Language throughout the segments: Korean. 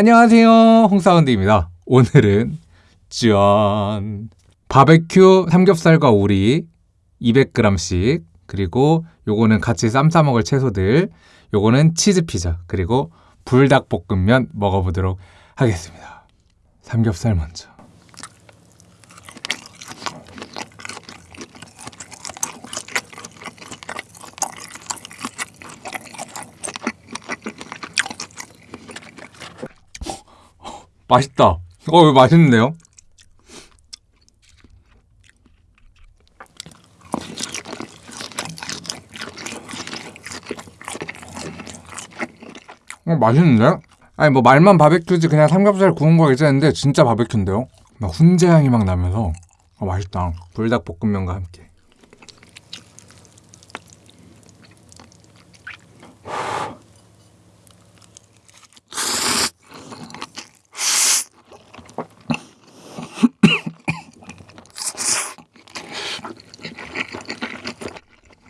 안녕하세요. 홍사운드입니다. 오늘은 짠. 바베큐 삼겹살과 오리 200g씩 그리고 요거는 같이 쌈 싸먹을 채소들 요거는 치즈 피자 그리고 불닭볶음면 먹어보도록 하겠습니다. 삼겹살 먼저 맛있다. 어, 맛있는데요? 어, 맛있는데? 아니 뭐 말만 바베큐지 그냥 삼겹살 구운 거 괜찮은데 진짜 바베큐인데요? 막 훈제 향이 막 나면서 어, 맛있다. 불닭볶음면과 함께.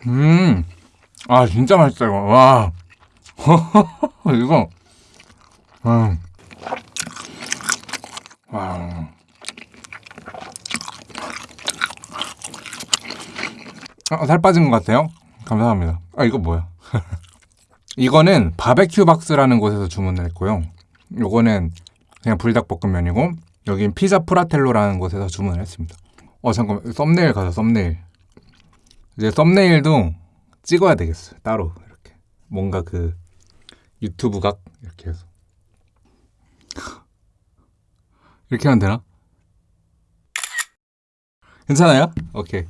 음, 아 진짜 맛있다 이거. 와, 이거, 음, 와. 아, 살 빠진 것 같아요. 감사합니다. 아 이거 뭐야? 이거는 바베큐 박스라는 곳에서 주문을 했고요. 요거는 그냥 불닭볶음면이고 여긴 피자 프라텔로라는 곳에서 주문을 했습니다. 어 잠깐만 썸네일 가자 썸네일. 이제 썸네일도 찍어야 되겠어요. 따로 이렇게 뭔가 그 유튜브 각 이렇게 해서 이렇게 하면 되나? 괜찮아요? 오케이.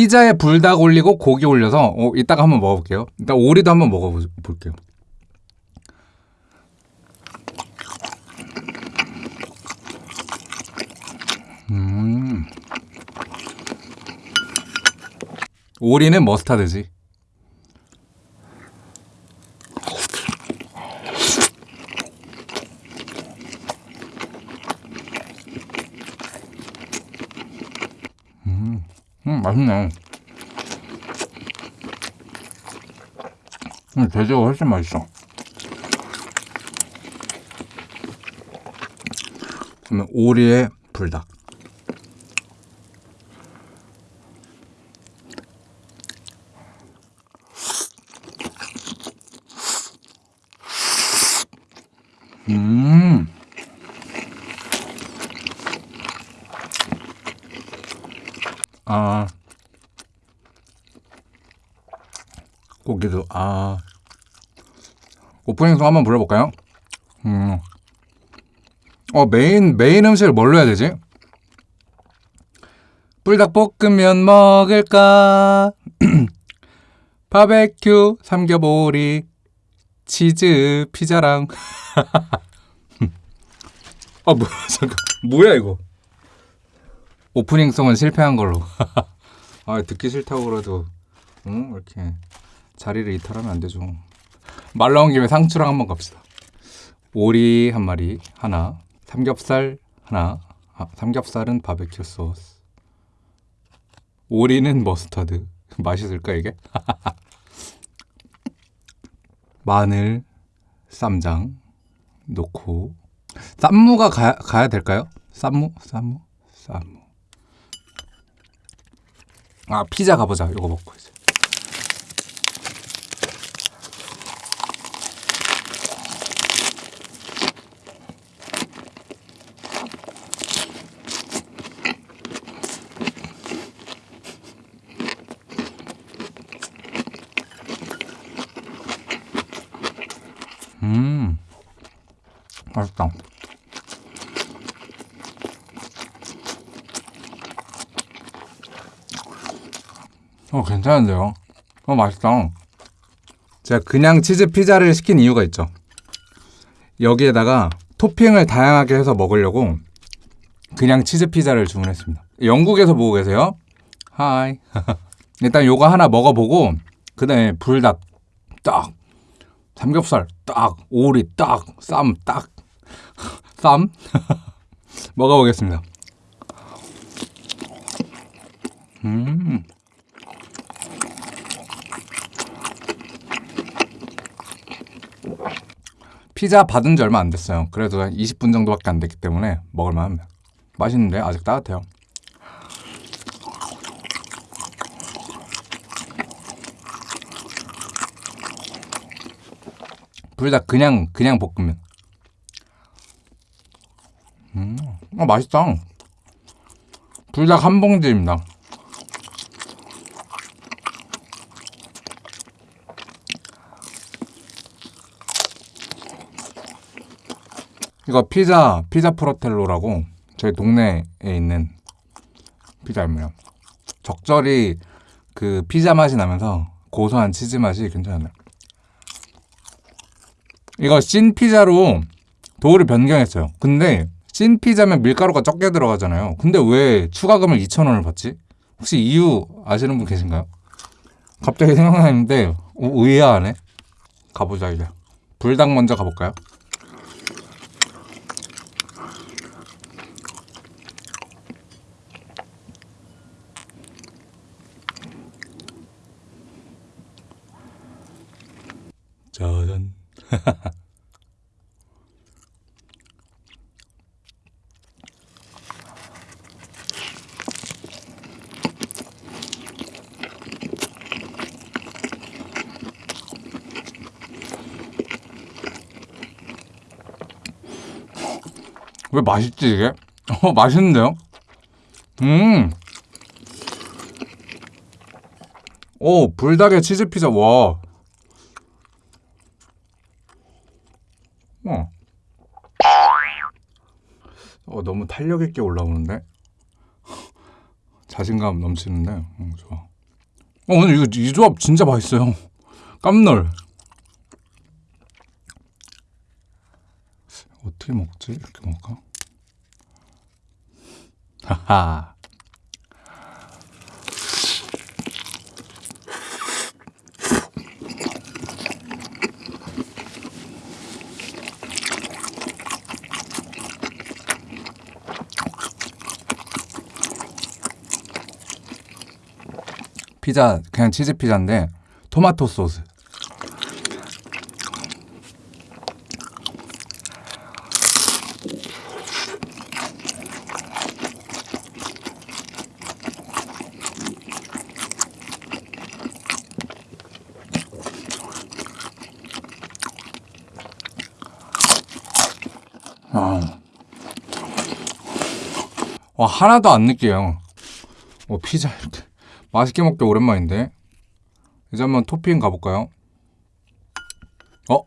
피자에 불닭 올리고 고기 올려서 어, 이따가 한번 먹어볼게요. 일단 오리도 한번 먹어볼게요. 음. 오리는 머스타드지. 음 맛있네. 음, 돼지가 훨씬 맛있어. 오리의 불닭. 아. opening song 한번 불러볼까요? 음. 어, main, main 음식을 뭘로 해야 되지? 불닭볶음면 먹을까? 바베큐, 삼겹오리, 치즈, 피자랑. 아, 뭐야, 잠깐. 뭐야, 이거. opening song은 실패한 걸로. 아, 듣기 싫다고 그래도, 응? 이렇게 자리를 이탈하면 안 되죠. 말 나온 김에 상추랑 한번 갑시다. 오리 한 마리, 하나. 삼겹살 하나. 아, 삼겹살은 바베큐 소스. 오리는 머스타드. 맛있을까, 이게? 마늘, 쌈장 넣고 쌈무가 가, 가야 될까요? 쌈무? 쌈무? 쌈무 아 피자 가보자 이거 먹고 이제 음 맛있다 어 괜찮은데요? 어 맛있다. 제가 그냥 치즈 피자를 시킨 이유가 있죠. 여기에다가 토핑을 다양하게 해서 먹으려고 그냥 치즈 피자를 주문했습니다. 영국에서 보고 계세요? 하이 일단 요거 하나 먹어보고 그 다음에 불닭 딱 삼겹살 딱 오리 딱쌈 딱. 쌈? 먹어보겠습니다. 음. 피자 받은 지 얼마 안 됐어요. 그래도 한 20분 정도밖에 안 됐기 때문에 먹을만 합니다. 맛있는데 아직 따뜻해요. 불닭 그냥 그냥 볶으면. 음, 아 맛있다. 불닭 한 봉지입니다. 이거 피자 피자 프로텔로라고 저희 동네에 있는 피자입니다. 적절히 그 피자 맛이 나면서 고소한 치즈 맛이 괜찮아요. 이거 찐 피자로 도우를 변경했어요. 근데 찐 피자면 밀가루가 적게 들어가잖아요. 근데 왜 추가금을 2,000원을 받지? 혹시 이유 아시는 분 계신가요? 갑자기 생각나는데 오, 의아하네. 가보자 이제. 불닭 먼저 가볼까요? 짜잔. 왜 맛있지 이게? 어 맛있는데요? 음. 오 불닭에 치즈 피자 와. 어. 어 너무 탄력 있게 올라오는데 자신감 넘치는데 어, 좋아. 어 오늘 이거 이 조합 진짜 맛있어요. 깜놀. 어떻게 먹지? 이렇게 먹을까? 하하. 피자 그냥 치즈 피자인데 토마토 소스. 아. 와 하나도 안 느껴요. 어 피자 이렇게 맛있게 먹기 오랜만인데 이제 한번 토핑 가볼까요? 어?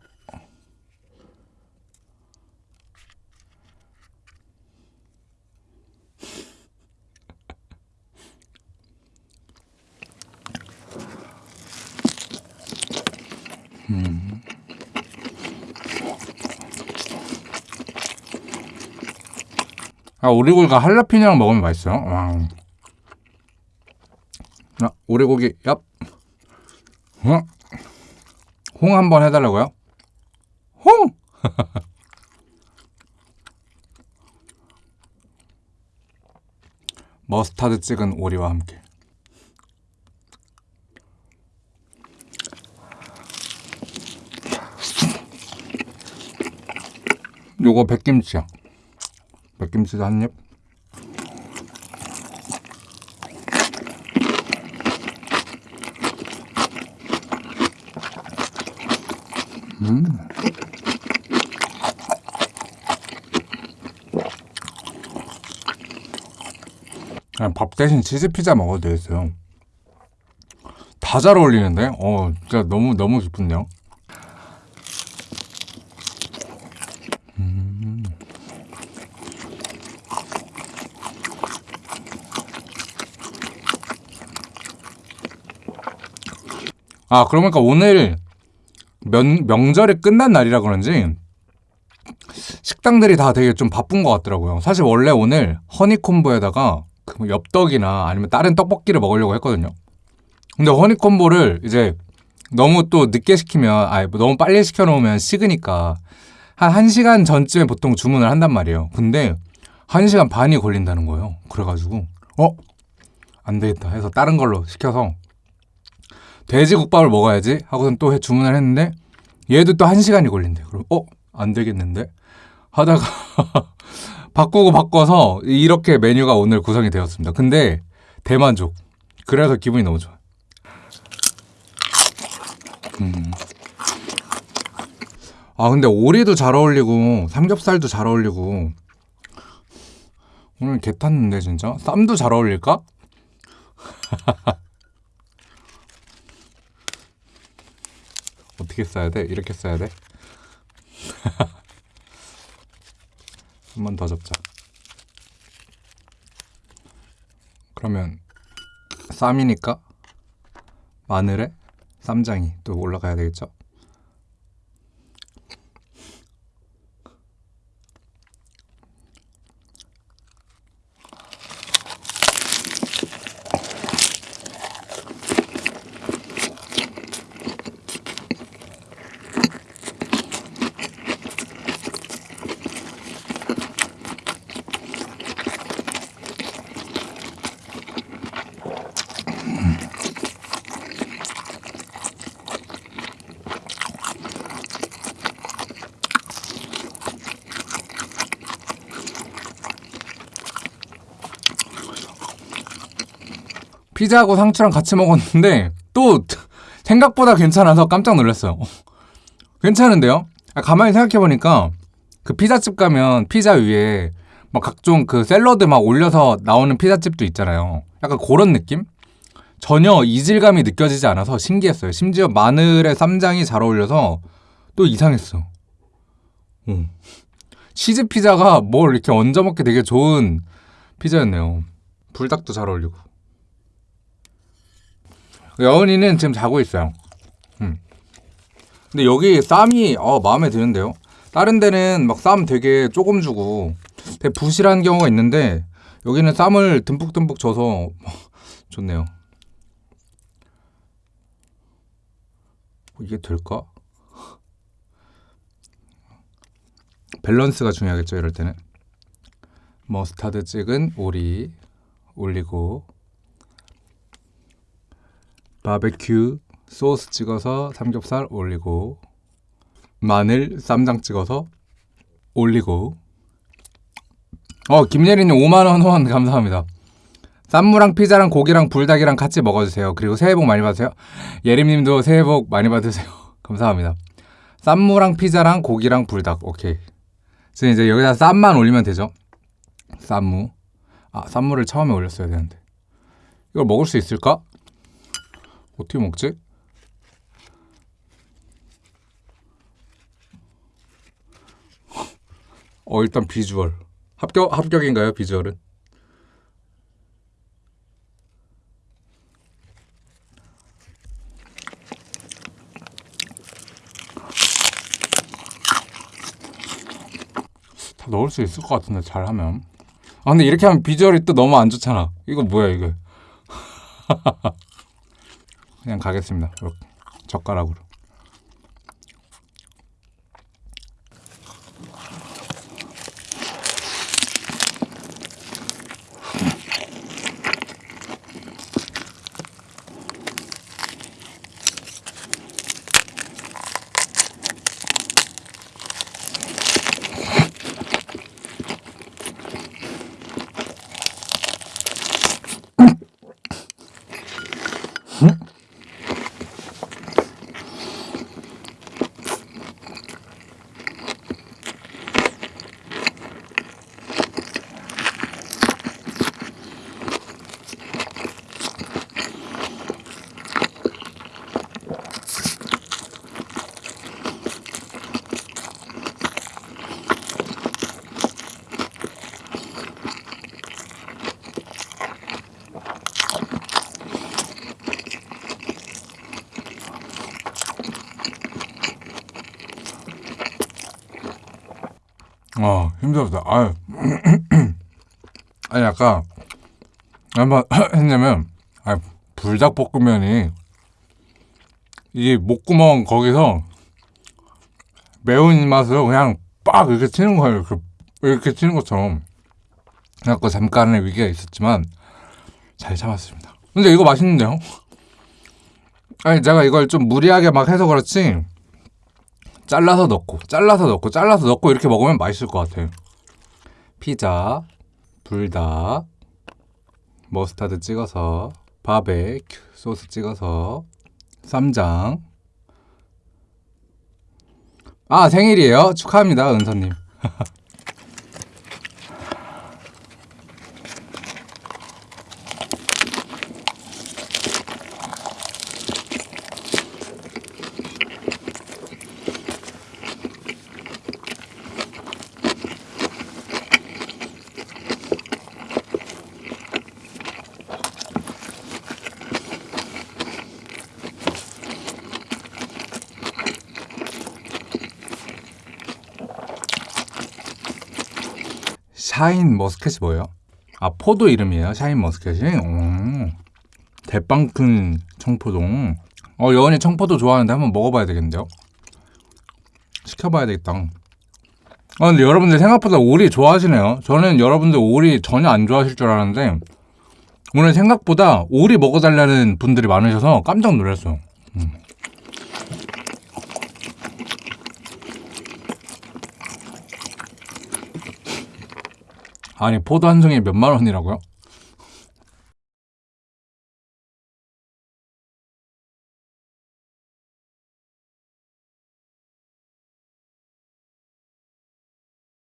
음. 아 오리굴과 할라피뇨랑 먹으면 맛있어요. 와. 아, 오리고기 얍. 어? 홍 한번 해달라고요? 홍! 머스타드 찍은 오리와 함께. 요거 백김치야. 백김치도 한 입. 밥 대신 치즈 피자 먹어도 되겠어요. 다 잘 어울리는데? 어, 진짜 너무 너무 기쁜데요. 음. 아, 그러니까 오늘 명, 명절이 끝난 날이라 그런지 식당들이 다 되게 좀 바쁜 것 같더라고요. 사실 원래 오늘 허니콤보에다가 그 엽떡이나 아니면 다른 떡볶이를 먹으려고 했거든요. 근데 허니콤보를 이제 너무 또 늦게 시키면, 아니, 뭐 너무 빨리 시켜놓으면 식으니까 한 1시간 전쯤에 보통 주문을 한단 말이에요. 근데 1시간 반이 걸린다는 거예요. 그래가지고 어? 안 되겠다 해서 다른 걸로 시켜서 돼지국밥을 먹어야지 하고선 또 해- 주문을 했는데 얘도 또 1시간이 걸린대. 그럼 어? 안 되겠는데? 하다가 바꾸고 바꿔서 이렇게 메뉴가 오늘 구성이 되었습니다. 근데 대만족. 그래서 기분이 너무 좋아. 음. 아 근데 오리도 잘 어울리고 삼겹살도 잘 어울리고 오늘 개 탔는데 진짜 쌈도 잘 어울릴까? 어떻게 써야 돼? 이렇게 써야 돼? 한 번 더 접자. 그러면 쌈이니까 마늘에 쌈장이 또 올라가야 되겠죠? 피자하고 상추랑 같이 먹었는데 또 생각보다 괜찮아서 깜짝 놀랐어요. 괜찮은데요? 아, 가만히 생각해 보니까 그 피자집 가면 피자 위에 막 각종 그 샐러드 막 올려서 나오는 피자집도 있잖아요. 약간 그런 느낌? 전혀 이질감이 느껴지지 않아서 신기했어요. 심지어 마늘에 쌈장이 잘 어울려서 또 이상했어. 응. 치즈 피자가 뭘 이렇게 얹어 먹기 되게 좋은 피자였네요. 불닭도 잘 어울리고. 여은이는 지금 자고 있어요. 음. 근데 여기 쌈이 어, 마음에 드는데요. 다른 데는 막 쌈 되게 조금 주고 되게 부실한 경우가 있는데 여기는 쌈을 듬뿍듬뿍 줘서 좋네요. 이게 될까? 밸런스가 중요하겠죠, 이럴 때는. 머스타드 찍은 오리 올리고 바베큐 소스 찍어서 삼겹살 올리고 마늘 쌈장 찍어서 올리고. 어 김예린님 5만원 후원 감사합니다. 쌈무랑 피자랑 고기랑 불닭이랑 같이 먹어주세요. 그리고 새해 복 많이 받으세요. 예림님도 새해 복 많이 받으세요. 감사합니다. 쌈무랑 피자랑 고기랑 불닭. 오케이. 지금 이제 여기다 쌈만 올리면 되죠? 쌈무. 아 쌈무를 처음에 올렸어야 되는데. 이걸 먹을 수 있을까? 어떻게 먹지? 어 일단 비주얼 합격 합격인가요 비주얼은? 다 넣을 수 있을 것 같은데 잘하면 아 근데 이렇게 하면 비주얼이 또 너무 안 좋잖아 이거 뭐야 이거 그냥 가겠습니다. 이렇게 젓가락으로. 어 힘들었다. 아유. 아니 아까 한번 했냐면 아 불닭볶음면이 이 목구멍 거기서 매운 맛으로 그냥 빡 이렇게 튀는 거예요. 이렇게, 이렇게 튀는 것처럼 그래갖고 잠깐의 위기가 있었지만 잘 참았습니다. 근데 이거 맛있는데요? 아니 제가 이걸 좀 무리하게 막 해서 그렇지 잘라서 넣고 잘라서 넣고 잘라서 넣고 이렇게 먹으면 맛있을 것 같아요. 피자, 불닭, 머스타드 찍어서 바베큐 소스 찍어서 쌈장. 아 생일이에요? 축하합니다 은서님 샤인 머스켓이 뭐예요? 아 포도 이름이에요 샤인 머스켓이? 오, 대빵 큰 청포도. 어 여원이 청포도 좋아하는데 한번 먹어봐야 되겠는데요? 시켜봐야 되겠다. 아 근데 여러분들 생각보다 오리 좋아하시네요. 저는 여러분들 오리 전혀 안 좋아하실 줄 알았는데 오늘 생각보다 오리 먹어달라는 분들이 많으셔서 깜짝 놀랐어요 음. 아니 포도 한 송이 몇만 원이라고요?